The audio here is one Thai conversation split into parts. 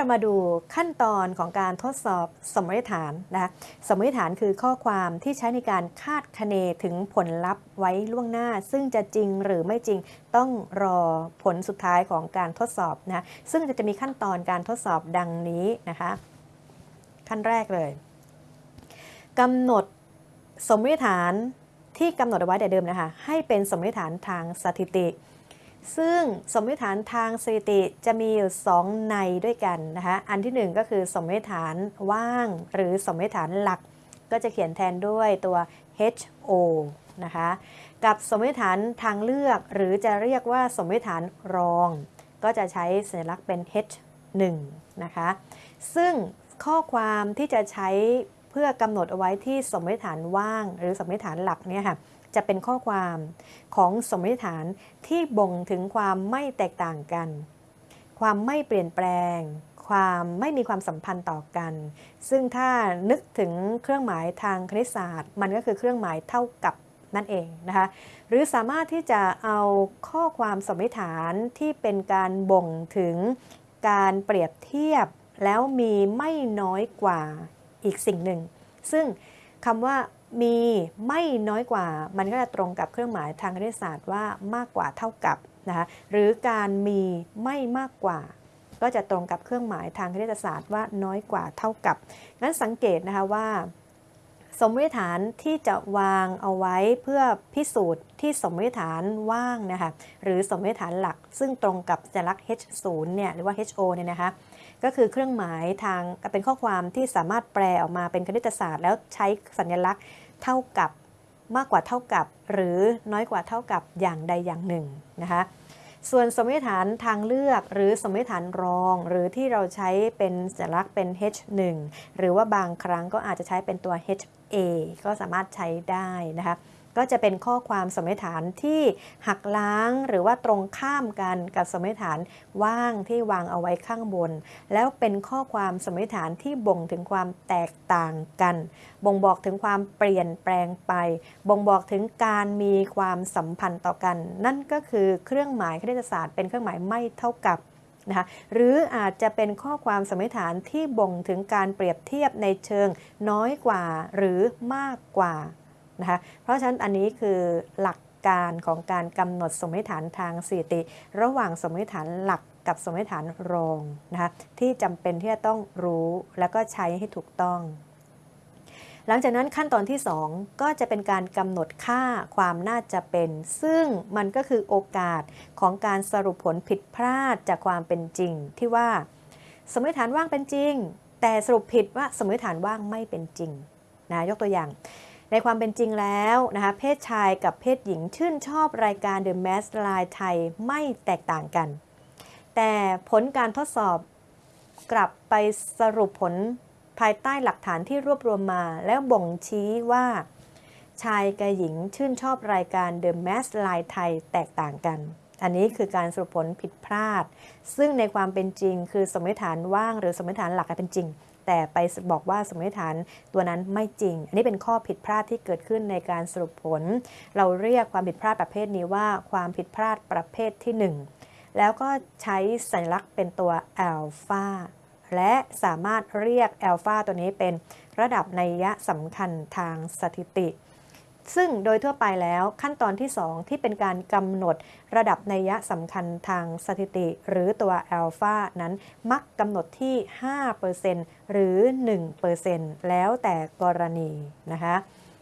เรามาดูขั้นตอนของการทดสอบสมมติฐานนะคะสมมติฐานคือข้อความที่ใช้ในการคาดคะเนถึงผลลัพธ์ไว้ล่วงหน้า ซึ่งจะจริงหรือไม่จริงต้องรอผลสุดท้ายของการทดสอบนะซึ่งจะมีขั้นตอนการทดสอบดังนี้นะคะขั้นแรกเลยกำหนดสมมติฐานที่กำหนดเอาไว้แต่เดิมนะคะให้เป็นสมมติฐานทางสถิติ ซึ่งสมมติฐานทางสถิติจะมีอยู่ 2 ในด้วยกันนะคะอันที่ 1 ก็คือสมมติฐานว่าง หรือสมมติฐานหลัก ก็จะเขียนแทนด้วยตัว HO นะคะกับสมมติฐานทางเลือก หรือจะเรียกว่าสมมติฐานรอง ก็จะใช้สัญลักษณ์เป็น H1 นะคะซึ่งข้อความที่จะใช้เพื่อกำหนดเอาไว้ที่สมมติฐานว่าง หรือสมมติฐานหลักเนี่ยค่ะ จะเป็นข้อความของสมมติฐานที่บ่งถึงความไม่แตกต่างกัน ความไม่เปลี่ยนแปลง ความไม่มีความสัมพันธ์ต่อกัน ซึ่งถ้านึกถึงเครื่องหมายทางคณิตศาสตร์ มันก็คือเครื่องหมายเท่ากับนั่นเองนะคะ หรือสามารถที่จะเอาข้อความสมมติฐานที่เป็นการบ่งถึงการเปรียบเทียบแล้วมีไม่น้อยกว่าอีกสิ่งหนึ่ง ซึ่งคำว่า มีไม่น้อยกว่า มันก็จะตรงกับเครื่องหมายทางคณิตศาสตร์ว่ามากกว่าเท่ากับนะคะหรือการมีไม่มากกว่า ก็จะตรงกับเครื่องหมายทางคณิตศาสตร์ว่าน้อยกว่าเท่ากับนั้นสังเกตนะคะว่า สมมติฐานที่จะวางเอาไว้เพื่อพิสูจน์ที่สมมติฐานว่างนะคะหรือสมมติฐานหลัก ซึ่งตรงกับสัญลักษณ์ H0 เนี่ยหรือว่า HO เนี่ยนะคะ ก็คือเครื่องหมายทางเป็นข้อความที่สามารถแปลออกมาเป็นคณิตศาสตร์ แล้วใช้สัญลักษณ์เท่ากับมากกว่าเท่ากับ หรือน้อยกว่าเท่ากับอย่างใดอย่างหนึ่งนะคะส่วนสมมติฐานทางเลือกหรือสมมติฐานรอง หรือที่เราใช้เป็นสัญลักษณ์เป็น H1 หรือว่าบางครั้งก็อาจจะใช้เป็นตัว HA ก็สามารถใช้ได้นะคะ ก็จะเป็นข้อความสมมติฐานที่หักล้างหรือว่าตรงข้ามกันกับสมมติฐานว่างที่วางเอาไว้ข้างบน แล้วเป็นข้อความสมมติฐานที่บ่งถึงความแตกต่างกัน บ่งบอกถึงความเปลี่ยนแปลงไป บ่งบอกถึงการมีความสัมพันธ์ต่อกัน นั่นก็คือเครื่องหมายคณิตศาสตร์ เป็นเครื่องหมายไม่เท่ากับนะคะหรืออาจจะเป็นข้อความสมมติฐานที่บ่งถึงการเปรียบเทียบในเชิงน้อยกว่าหรือมากกว่า นะคะเพราะฉะนั้นอันนี้คือหลักการของการกำหนดสมมติฐานทางสถิติ ระหว่างสมมติฐานหลักกับสมมติฐานรองนะคะที่จำเป็นที่จะต้องรู้แล้วก็ใช้ให้ถูกต้อง หลังจากนั้นขั้นตอนที่ 2 ก็จะเป็นการกำหนดค่าความน่าจะเป็น ซึ่งมันก็คือโอกาสของการสรุปผลผิดพลาดจากความเป็นจริง ที่ว่า สมมติฐานว่างเป็นจริง แต่สรุปผิดว่าสมมติฐานว่างไม่เป็นจริงนะยกตัวอย่าง ในความเป็นจริงแล้วนะคะเพศชายกับเพศหญิงชื่นชอบรายการ The Mask Line ไทยไม่แตกต่างกัน แต่ผลการทดสอบกลับไปสรุปผลภายใต้หลักฐานที่รวบรวมมา แล้วบ่งชี้ว่า ชายกับหญิงชื่นชอบรายการ The Mask Line ไทยแตกต่างกัน อันนี้คือการสรุปผลผิดพลาด ซึ่งในความเป็นจริง คือสมมติฐานว่างหรือสมมติฐานหลักเป็นจริง แต่ไปบอกว่าสมมติฐานตัวนั้นไม่จริง อันนี้เป็นข้อผิดพลาดที่เกิดขึ้นในการสรุปผล เราเรียกความผิดพลาดประเภทนี้ว่าความผิดพลาดประเภทที่ 1 แล้วก็ใช้สัญลักษณ์เป็นตัวอัลฟาและสามารถเรียกอัลฟาตัวนี้เป็นระดับนัยยะสำคัญทางสถิติ ซึ่งโดยทั่วไปแล้วขั้นตอนที่ 2 ที่เป็นการกำหนดระดับนัยะสำคัญทางสถิติ หรือตัวอัลฟานั้นมักกำหนดที่ 5%หรือ 1%แล้วแต่กรณีนะคะ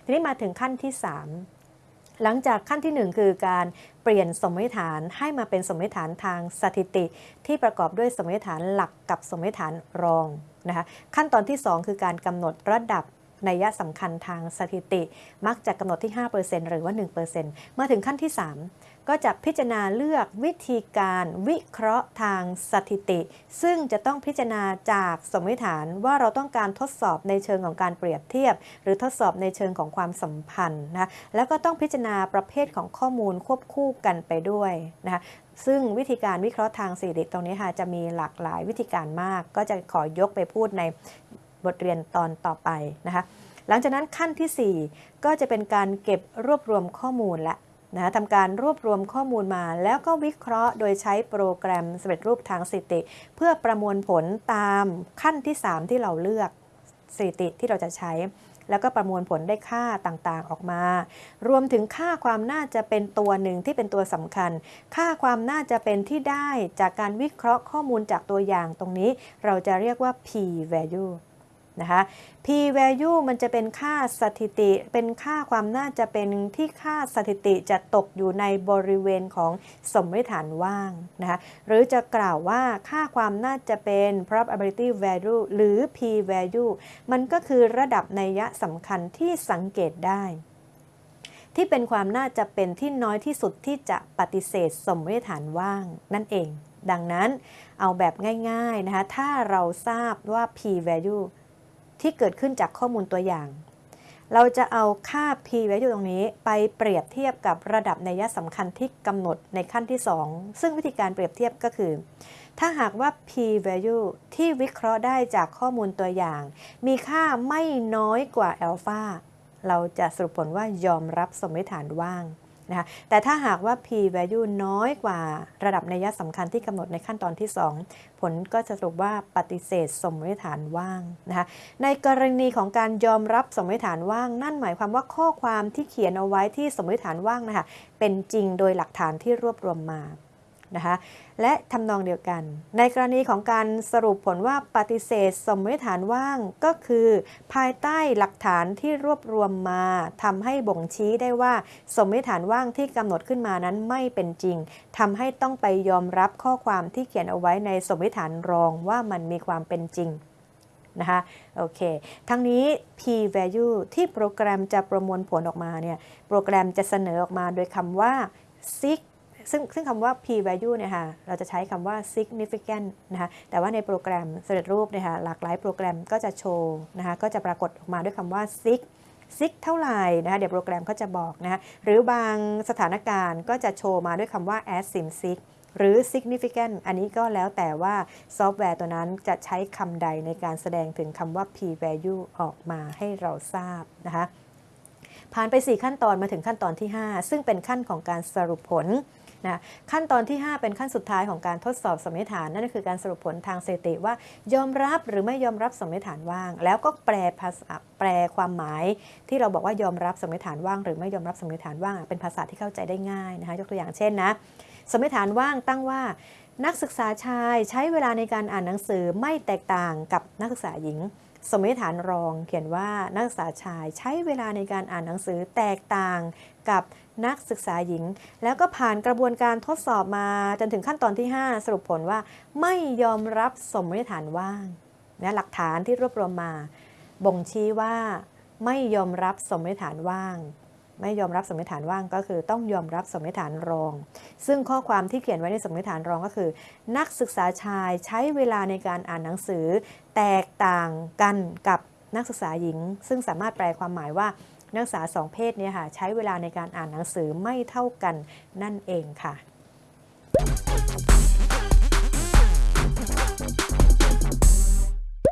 ทีนี้มาถึงขั้นที่ 3 หลังจากขั้นที่ 1 คือการเปลี่ยนสมมติฐานให้มาเป็นสมมติฐานทางสถิติ ที่ประกอบด้วยสมมติฐานหลักกับสมมติฐานรองนะคะขั้นตอนที่ 2 คือการกำหนดระดับ นัยยะสำคัญทางสถิติ มักจะกำหนดที่ 5%หรือว่า 1%เมื่อถึงขั้นที่ 3 ก็จะพิจารณาเลือกวิธีการวิเคราะห์ทางสถิติ ซึ่งจะต้องพิจารณาจากสมมติฐานว่าเราต้องการทดสอบในเชิงของการเปรียบเทียบ หรือทดสอบในเชิงของความสัมพันธ์นะแล้วก็ต้องพิจารณาประเภทของข้อมูลควบคู่กันไปด้วยนะคะซึ่งวิธีการวิเคราะห์ทางสถิติตรงนี้ค่ะจะมีหลากหลายวิธีการมาก ก็จะขอยกไปพูดใน บทเรียนตอนต่อไปนะคะหลังจากนั้นขั้นที่ 4 ก็จะเป็นการเก็บรวบรวมข้อมูลและนะทำการรวบรวมข้อมูลมา แล้วก็วิเคราะห์โดยใช้โปรแกรมสำเร็จรูปทางสถิติ เพื่อประมวลผลตามขั้นที่ 3 ที่เราเลือกสถิติที่เราจะใช้ แล้วก็ประมวลผลได้ค่าต่างๆออกมา รวมถึงค่าความน่าจะเป็นตัวหนึ่งที่เป็นตัวสำคัญ ค่าความน่าจะเป็นที่ได้จากการวิเคราะห์ข้อมูลจากตัวอย่างตรงนี้ เราจะเรียกว่า p value นะคะ p value มันจะเป็นค่าสถิติ เป็นค่าความน่าจะเป็นที่ค่าสถิติจะตกอยู่ในบริเวณของสมมติฐานว่างนะคะหรือจะกล่าวว่าค่าความน่าจะเป็น probability value หรือ p value มันก็คือระดับนัยยะสำคัญที่สังเกตได้ที่เป็นความน่าจะเป็นที่น้อยที่สุดที่จะปฏิเสธสมมติฐานว่างนั่นเอง ดังนั้นเอาแบบง่ายๆนะคะ ถ้าเราทราบว่า p value ที่เกิดขึ้นจากข้อมูลตัวอย่าง เราจะเอาค่า p value ตรงนี้ไปเปรียบเทียบกับระดับในัยสำคัญที่กำหนดในขั้นที่ 2 ซึ่งวิธีการเปรียบเทียบก็คือ ถ้าหากว่า p value ที่วิเคราะห์ได้จากข้อมูลตัวอย่าง มีค่าไม่น้อยกว่า alpha เราจะสรุปผลว่ายอมรับสมมติฐานว่าง นะคะแต่ถ้าหากว่า p value น้อยกว่าระดับนัยสำคัญที่กำหนดในขั้นตอนที่ 2 ผลก็จะสรุปว่าปฏิเสธสมมติฐานว่างนะคะในกรณีของการยอมรับสมมติฐานว่าง นั่นหมายความว่าข้อความที่เขียนเอาไว้ที่สมมติฐานว่างนะคะเป็นจริงโดยหลักฐานที่รวบรวมมา นะคะและทำนองเดียวกัน ในกรณีของการสรุปผลว่าปฏิเสธสมมติฐานว่างก็คือ ภายใต้หลักฐานที่รวบรวมมาทำให้บ่งชี้ได้ว่า สมมติฐานว่างที่กำหนดขึ้นมานั้นไม่เป็นจริงทำให้ต้องไปยอมรับข้อความที่เขียนเอาไว้ในสมมติฐานรองว่ามันมีความเป็นจริงนะคะโอเค ทั้งนี้ p value ที่โปรแกรมจะประมวลผลออกมาเนี่ย โปรแกรมจะเสนอออกมาโดยคำว่า sig ซึ่งซึ่งคำว่า p value เนี่ยค่ะเราจะใช้คำว่า significant นะคะแต่ว่าในโปรแกรมสำเร็จรูปเนี่ยค่ะหลากหลายโปรแกรมก็จะโชว์นะคะก็จะปรากฏออกมาด้วยคำว่า sig sig เท่าไหร่นะคะเดี๋ยวโปรแกรมก็จะบอกนะคะหรือบางสถานการณ์ก็จะโชว์มาด้วยคำว่า as sim sig หรือ significant อันนี้ก็แล้วแต่ว่าซอฟต์แวร์ตัวนั้นจะใช้คำใดในการแสดงถึงคำว่า p value ออกมาให้เราทราบนะคะผ่านไป 4 ขั้นตอนมาถึงขั้นตอนที่ 5 ซึ่งเป็นขั้นของการสรุปผล นะขั้นตอนที่ 5 เป็นขั้นสุดท้ายของการทดสอบสมมติฐาน นั่นก็คือการสรุปผลทางสถิติว่า ยอมรับหรือไม่ยอมรับสมมติฐานว่าง แล้วก็แปลภาษาแปลความหมาย ที่เราบอกว่ายอมรับสมมติฐานว่าง หรือไม่ยอมรับสมมติฐานว่าง เป็นภาษาที่เข้าใจได้ง่ายนะคะยกตัวอย่างเช่นนะสมมติฐานว่างตั้งว่า นักศึกษาชายใช้เวลาในการอ่านหนังสือไม่แตกต่างกับนักศึกษาหญิง สมมติฐานรองเขียนว่านักศึกษาชายใช้เวลาในการอ่านหนังสือแตกต่างกับนักศึกษาหญิง แล้วก็ผ่านกระบวนการทดสอบมาจนถึงขั้นตอนที่ 5 สรุปผลว่าไม่ยอมรับสมมติฐานว่างนะหลักฐานที่รวบรวมมา บ่งชี้ว่าไม่ยอมรับสมมติฐานว่าง ไม่ยอมรับสมมติฐานว่างก็คือต้องยอมรับสมมติฐานรอง ซึ่งข้อความที่เขียนไว้ในสมมติฐานรองก็คือ นักศึกษาชายใช้เวลาในการอ่านหนังสือ แตกต่างกันกับนักศึกษาหญิง ซึ่งสามารถแปลความหมายว่านักศึกษาสองเพศเนี่ยค่ะใช้เวลาในการอ่านหนังสือไม่เท่ากันนั่นเองค่ะ